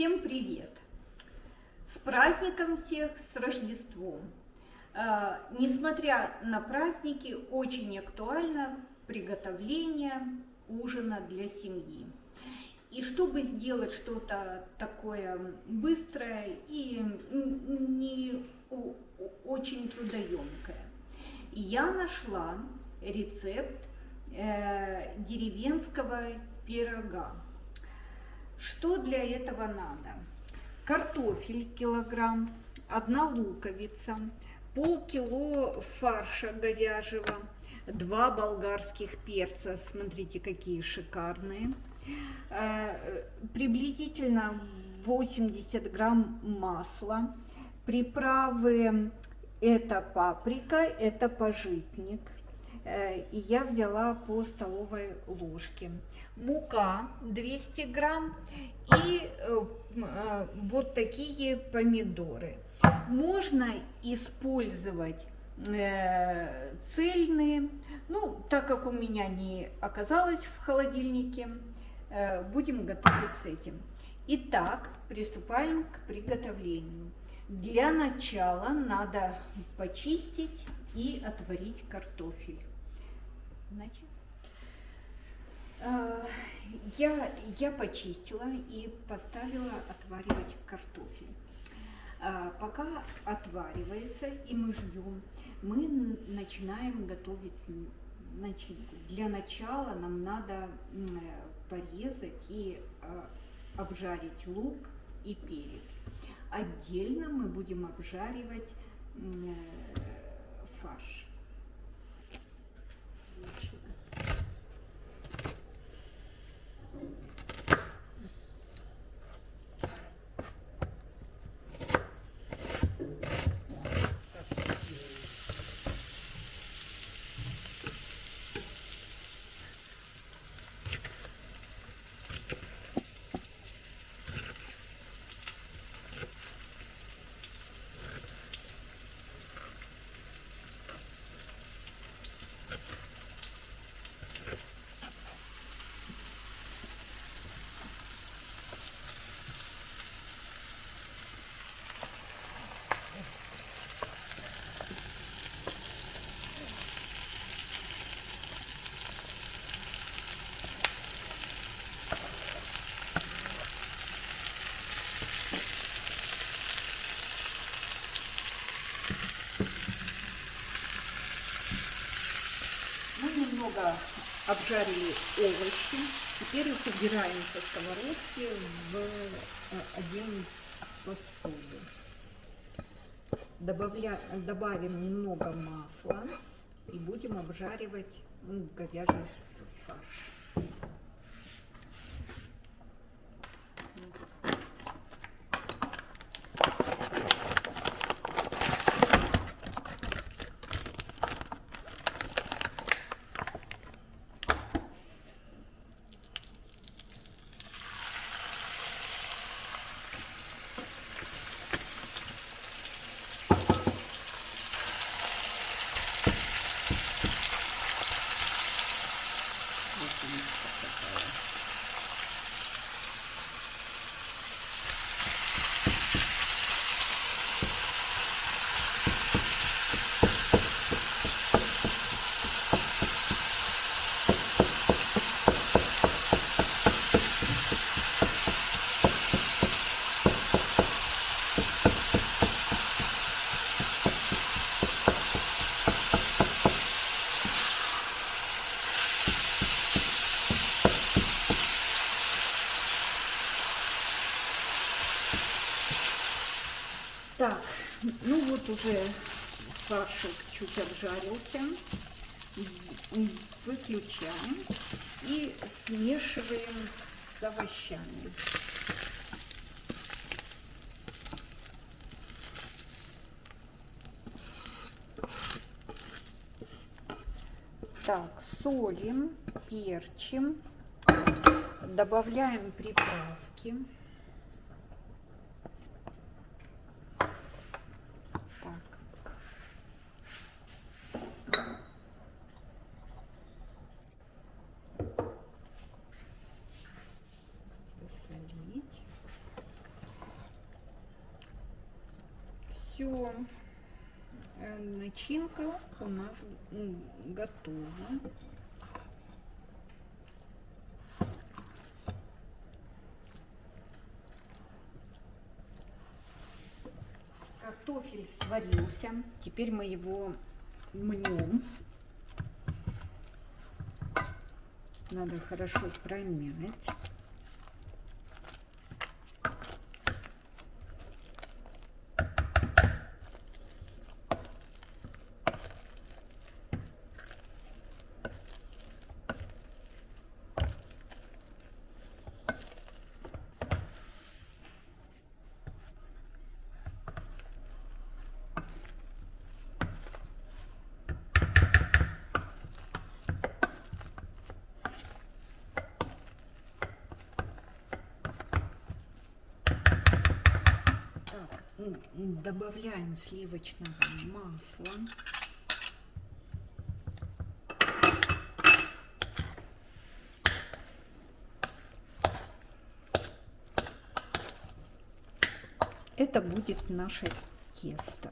Всем привет! С праздником всех, с Рождеством! Э, несмотря на праздники, очень актуально приготовление ужина для семьи. И чтобы сделать что-то такое быстрое и не очень трудоемкое, я нашла рецепт э, деревенского пирога. Что для этого надо? Картофель килограмм, одна луковица, полкило фарша говяжьего, два болгарских перца, смотрите, какие шикарные, э, приблизительно 80 грамм масла, приправы это паприка, это пожитник, и я взяла по столовой ложке. Мука 200 грамм и э, вот такие помидоры. Можно использовать э, цельные, ну, так как у меня не оказалось в холодильнике, э, будем готовить с этим. Итак, приступаем к приготовлению. Для начала надо почистить и отварить картофель. Значит, я, я почистила и поставила отваривать картофель. А, пока отваривается и мы ждем, мы начинаем готовить начинку. Для начала нам надо порезать и а, обжарить лук и перец. Отдельно мы будем обжаривать фарш. немного обжарили овощи. Теперь их убираем со сковородки в э, один посуду. Добавля... Добавим немного масла и будем обжаривать ну, говяжий фарш. Так, ну вот уже фаршик чуть обжарился. Выключаем и смешиваем с овощами. Так, солим, перчим, добавляем приправки. Начинка у нас м, готова. Картофель сварился. Теперь мы его мнем. Надо хорошо промять. Добавляем сливочного масла. Это будет наше тесто.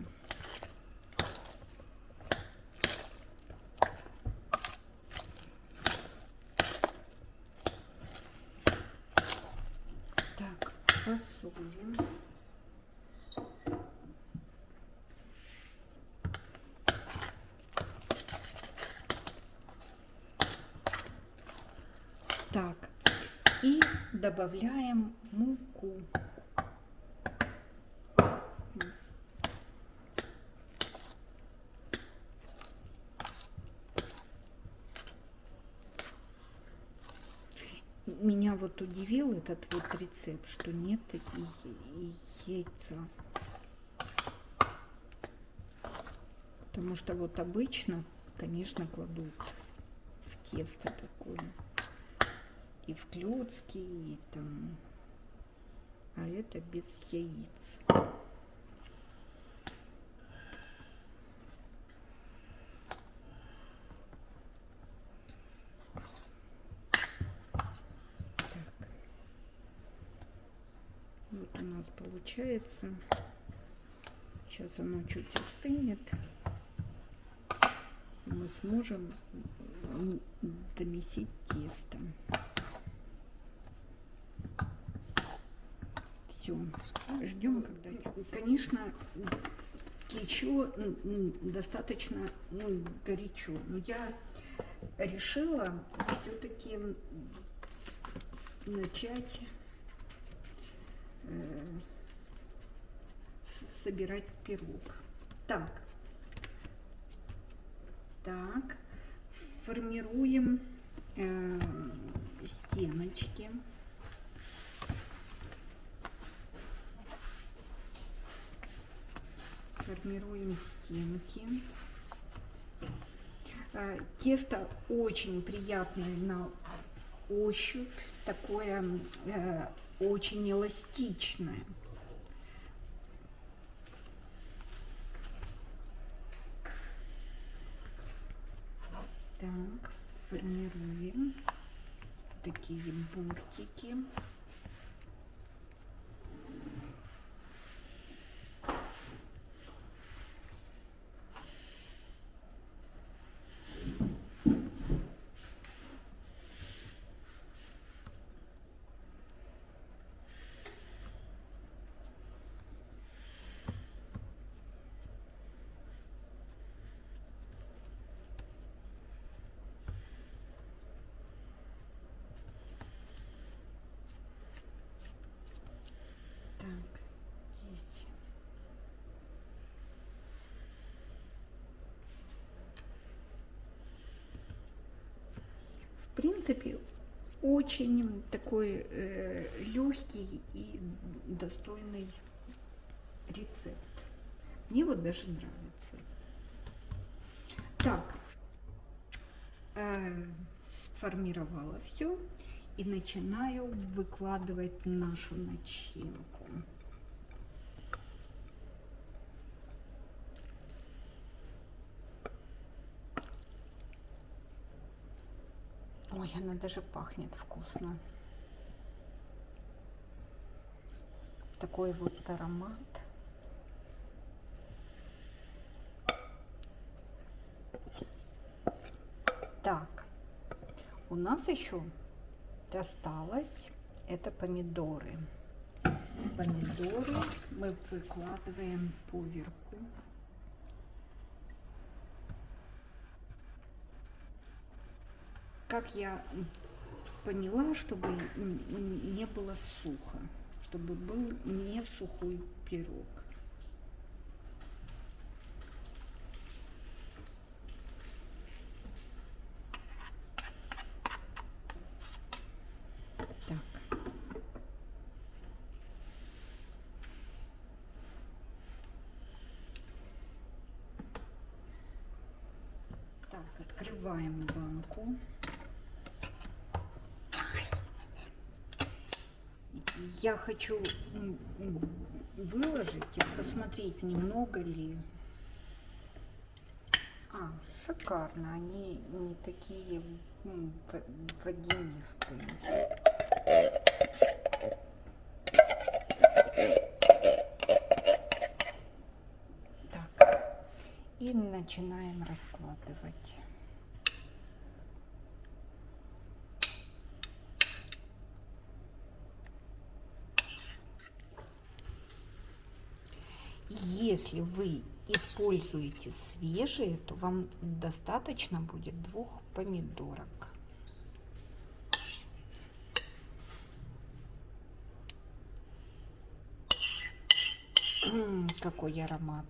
Так, посолим. Так, и добавляем муку. Меня вот удивил этот вот рецепт, что нет яйца. Потому что вот обычно, конечно, кладут в тесто такое. И в клетки, и там. А это без яиц. Вот у нас получается. Сейчас оно чуть остынет. Мы сможем домесить тесто. Все. Ждем, когда... Конечно, м, достаточно ну, горячо. Но я решила все-таки начать э, собирать пирог. Так. Так. Формируем э, стеночки. Формируем стенки. Э, Тесто очень приятное на ощупь, такое э, очень эластичное. Так, формируем такие бортики. Так, здесь. В принципе, очень такой э, легкий и достойный рецепт. Мне вот даже нравится. Так, э, сформировала все и начинаю выкладывать нашу начинку. Ой, она даже пахнет вкусно. Такой вот аромат. Так, у нас еще осталось, это помидоры. Помидоры мы выкладываем поверху верху. Как я поняла, чтобы не было сухо, чтобы был не сухой пирог. Открываем банку. Я хочу выложить и посмотреть, немного ли. А, шикарно. Они не такие водянистые. Так, и начинаем раскладывать. Если вы используете свежие, то вам достаточно будет двух помидорок. Какой аромат.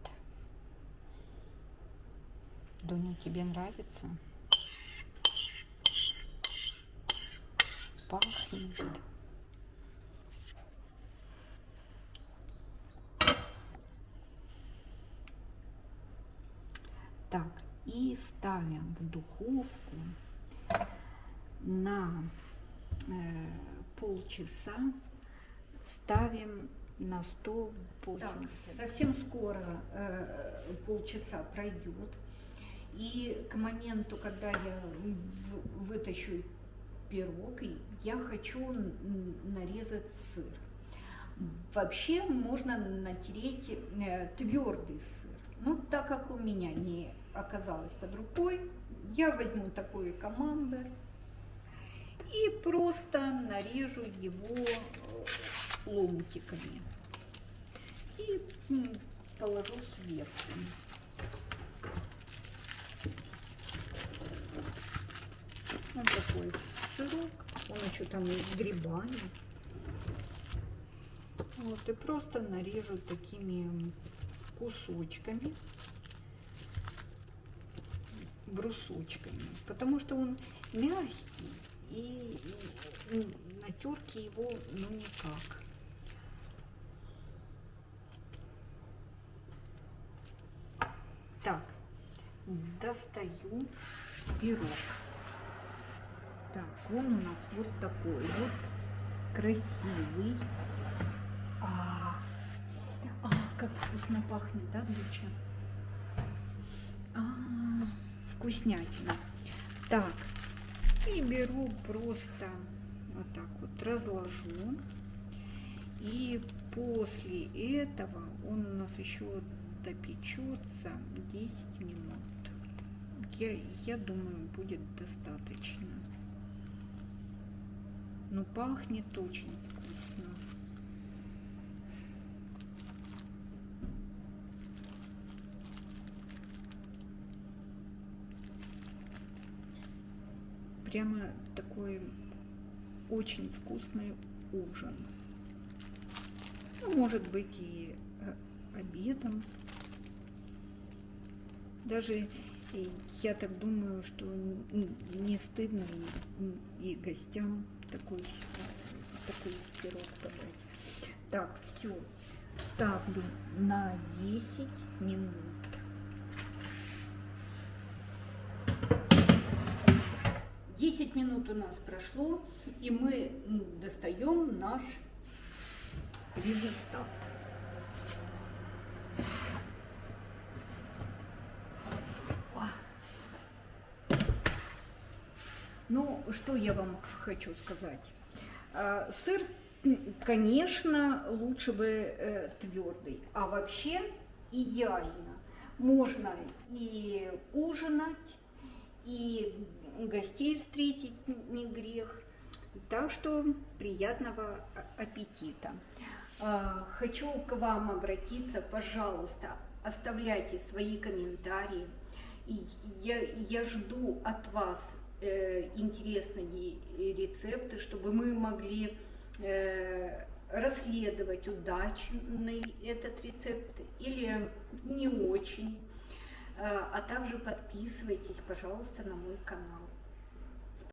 Дуня, тебе нравится? Пахнет. Так, и ставим в духовку на э, полчаса. Ставим на 180. Так, совсем скоро э, полчаса пройдет. И к моменту, когда я вытащу пирог, я хочу нарезать сыр. Вообще можно натереть э, твердый сыр. Ну, так как у меня не оказалось под рукой, я возьму такой командор и просто нарежу его э, ломтиками и положу сверху. Вот такой сырок, он еще там с грибами. Вот, и просто нарежу такими кусочками, брусочками, потому что он мягкий и, и на терке его ну никак. Так, достаю пирог. Так, он у нас вот такой вот красивый. как вкусно пахнет, да, Дуча? Вкуснятина. Так, и беру просто вот так вот разложу. И после этого он у нас еще допечется 10 минут. Я, я думаю, будет достаточно. Но пахнет очень вкусно. Прямо такой очень вкусный ужин. Ну, может быть и э, обедом. Даже я так думаю, что не стыдно и, и гостям такой, такой пирог подать. Так, все. Ставлю на 10 минут. 10 минут у нас прошло, и мы достаем наш результат. Ну, что я вам хочу сказать. А, сыр, конечно, лучше бы э, твердый, а вообще идеально. Можно и ужинать, и гостей встретить не грех. Так что приятного аппетита. А, хочу к вам обратиться, пожалуйста, оставляйте свои комментарии. Я, я жду от вас э, интересные рецепты, чтобы мы могли э, расследовать, удачный этот рецепт или не очень. Э, а также подписывайтесь, пожалуйста, на мой канал.